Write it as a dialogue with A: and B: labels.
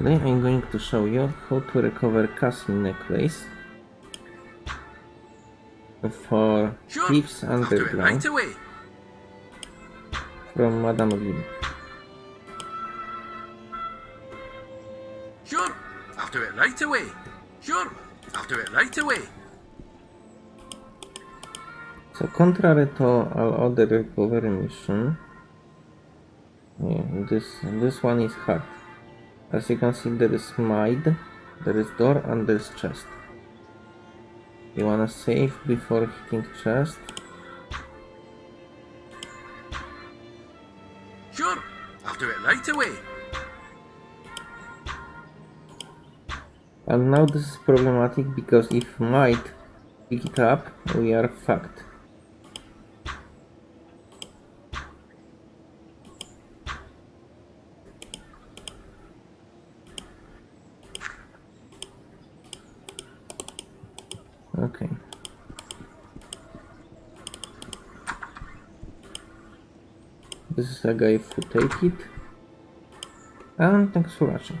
A: Today I'm going to show you how to recover castle necklace for
B: Sure.
A: Thieves Underground
B: right
A: from Madame Vim.
B: Sure. I'll do it right away. Sure. I'll do it right away.
A: So contrary to all other recovery mission, yeah, this this one is hard. As you can see, there is mide, there is door, and there is chest. You wanna save before hitting chest.
B: Sure. I'll do it right away.
A: And now this is problematic because if might pick it up, we are fucked. Okay. This is a guy who take it. And thanks for watching.